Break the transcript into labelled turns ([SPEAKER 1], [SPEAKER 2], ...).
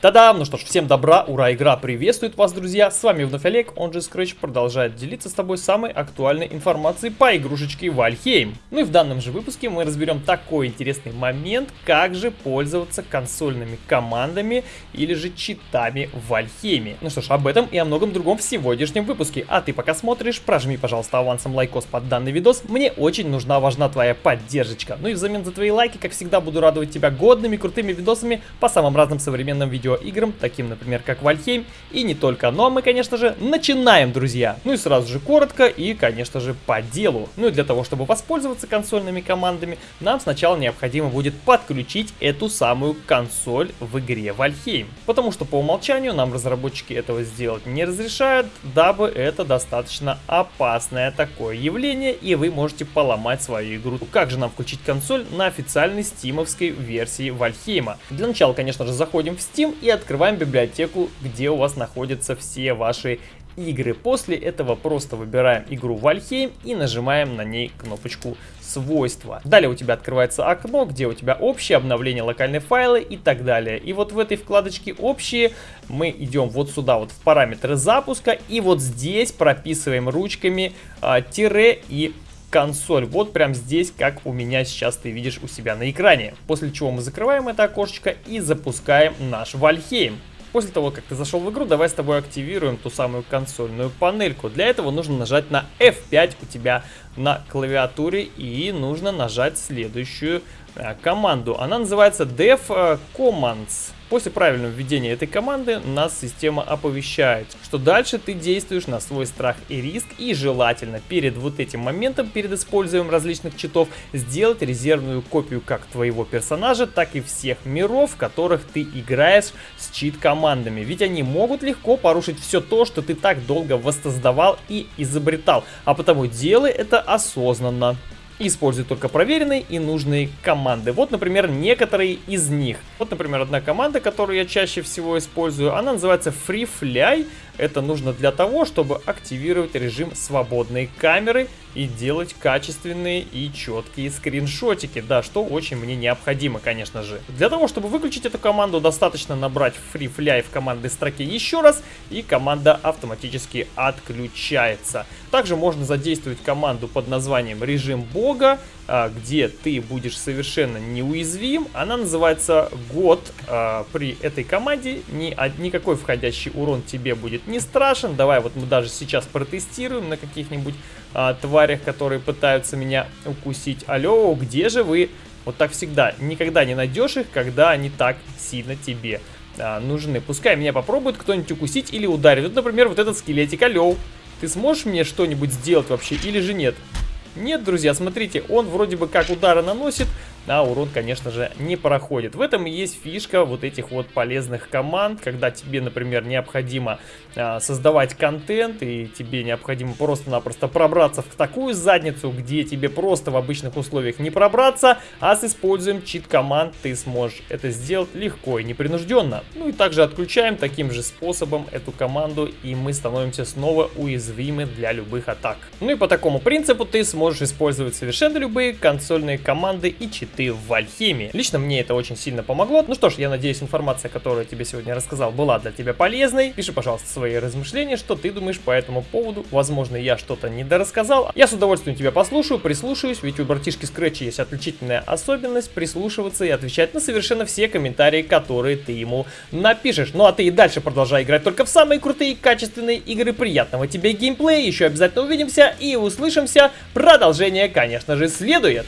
[SPEAKER 1] Та-дам! Ну что ж, всем добра, ура, игра приветствует вас, друзья! С вами вновь Олег, он же Scratch продолжает делиться с тобой самой актуальной информацией по игрушечке Valheim. Ну и в данном же выпуске мы разберем такой интересный момент, как же пользоваться консольными командами или же читами в Valheim е. Ну что ж, об этом и о многом другом в сегодняшнем выпуске. А ты пока смотришь, прожми, пожалуйста, авансом лайкос под данный видос. Мне очень нужна, важна твоя поддержка. Ну и взамен за твои лайки, как всегда, буду радовать тебя годными, крутыми видосами по самым разным современным видео видеоиграм, таким, например, как Valheim, и не только. Ну а мы, конечно же, начинаем, друзья. Ну и сразу же коротко и, конечно же, по делу. Ну и для того, чтобы воспользоваться консольными командами, нам сначала необходимо будет подключить эту самую консоль в игре Вальхейм. Потому что по умолчанию нам разработчики этого сделать не разрешают, дабы это достаточно опасное такое явление, и вы можете поломать свою игру. Как же нам включить консоль на официальной стимовской версии Вальхейма? Для начала, конечно же, заходим в Steam и открываем библиотеку, где у вас находятся все ваши игры. После этого просто выбираем игру Вальхейм и нажимаем на ней кнопочку свойства. Далее у тебя открывается окно, где у тебя общее обновление локальные файлы и так далее. И вот в этой вкладочке общие мы идем вот сюда, вот в параметры запуска, и вот здесь прописываем ручками а, тире и консоль. Вот прям здесь, как у меня сейчас ты видишь у себя на экране. После чего мы закрываем это окошечко и запускаем наш Вальхейм. После того, как ты зашел в игру, давай с тобой активируем ту самую консольную панельку. Для этого нужно нажать на F5 у тебя на клавиатуре и нужно нажать следующую команду. Она называется Dev э, Commands. После правильного введения этой команды нас система оповещает, что дальше ты действуешь на свой страх и риск и желательно перед вот этим моментом, перед использованием различных читов, сделать резервную копию как твоего персонажа, так и всех миров, в которых ты играешь с чит-командами. Ведь они могут легко порушить все то, что ты так долго воссоздавал и изобретал. А потому делай это осознанно. Используй только проверенные и нужные команды. Вот, например, некоторые из них. Вот, например, одна команда, которую я чаще всего использую, она называется FreeFly. Это нужно для того, чтобы активировать режим свободной камеры и делать качественные и четкие скриншотики. Да, что очень мне необходимо, конечно же. Для того, чтобы выключить эту команду, достаточно набрать FreeFly в командной строке еще раз, и команда автоматически отключается. Также можно задействовать команду под названием режим бога, а, где ты будешь совершенно неуязвим. Она называется год. А, при этой команде ни, никакой входящий урон тебе будет не страшен. Давай вот мы даже сейчас протестируем на каких-нибудь а, тварях, которые пытаются меня укусить. Алло, где же вы? Вот так всегда. Никогда не найдешь их, когда они так сильно тебе а, нужны. Пускай меня попробует кто-нибудь укусить или ударить. Вот, например, вот этот скелетик. Алло, ты сможешь мне что-нибудь сделать вообще или же нет? Нет, друзья, смотрите, он вроде бы как удары наносит, а урон, конечно же, не проходит. В этом и есть фишка вот этих вот полезных команд, когда тебе, например, необходимо а, создавать контент, и тебе необходимо просто-напросто пробраться в такую задницу, где тебе просто в обычных условиях не пробраться, а с использованием чит-команд ты сможешь это сделать легко и непринужденно. Ну и также отключаем таким же способом эту команду, и мы становимся снова уязвимы для любых атак. Ну и по такому принципу ты сможешь использовать совершенно любые консольные команды и читы ты в Вальхеме. Лично мне это очень сильно помогло. Ну что ж, я надеюсь, информация, которую я тебе сегодня рассказал, была для тебя полезной. Пиши, пожалуйста, свои размышления, что ты думаешь по этому поводу. Возможно, я что-то недорассказал. Я с удовольствием тебя послушаю, прислушаюсь, ведь у братишки Scratch есть отличительная особенность прислушиваться и отвечать на совершенно все комментарии, которые ты ему напишешь. Ну а ты и дальше продолжай играть только в самые крутые качественные игры. Приятного тебе геймплея, еще обязательно увидимся и услышимся. Продолжение, конечно же, следует.